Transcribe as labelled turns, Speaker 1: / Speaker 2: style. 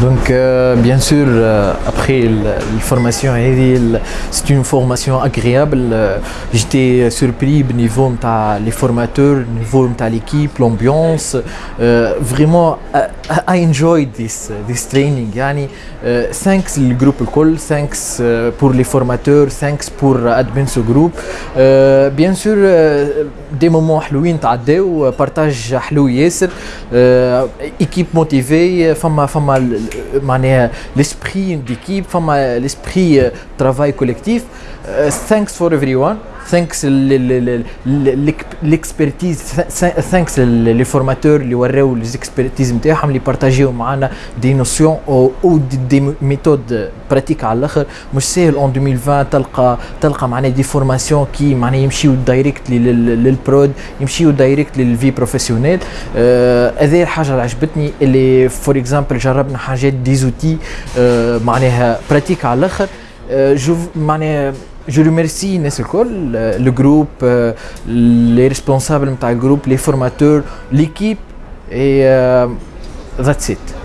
Speaker 1: Donc, euh, bien sûr, euh, après la formation, c'est une formation agréable. Euh, J'étais surpris au niveau de les formateurs, au niveau de l'équipe, l'ambiance. Euh, vraiment, I, I enjoyed this, this training. Yani, euh, thanks le groupe الكل, thanks euh, pour les formateurs, thanks pour admin ce groupe. Euh, bien sûr, euh, des moments حلوين تعداو, partage حلو ياسر, euh, équipe motivée, فما فما معناها euh, euh, euh, l'esprit d'équipe, l'esprit travail collectif. thanks for everyone. Thanks l'expertise thanks les formateurs اللي وراو expertise نتاعهم اللي بارتاجيو معنا دي نوسيون أو دي ميثود براتيك على الآخر مش ساهل اون 2020 تلقى تلقى معناها دي فورماسيون كي معناها يمشيو دايركت للبرود يمشيو دايركت للفي بروفيسيونيل هذه الحاجة اللي عجبتني اللي فور اكزامبل جربنا حاجات ديزوتي معناها براتيك على الآخر Euh, je, euh, je remercie Nesselkol, euh, le, groupe, les responsables du groupe, les formateurs, l'équipe et that's it.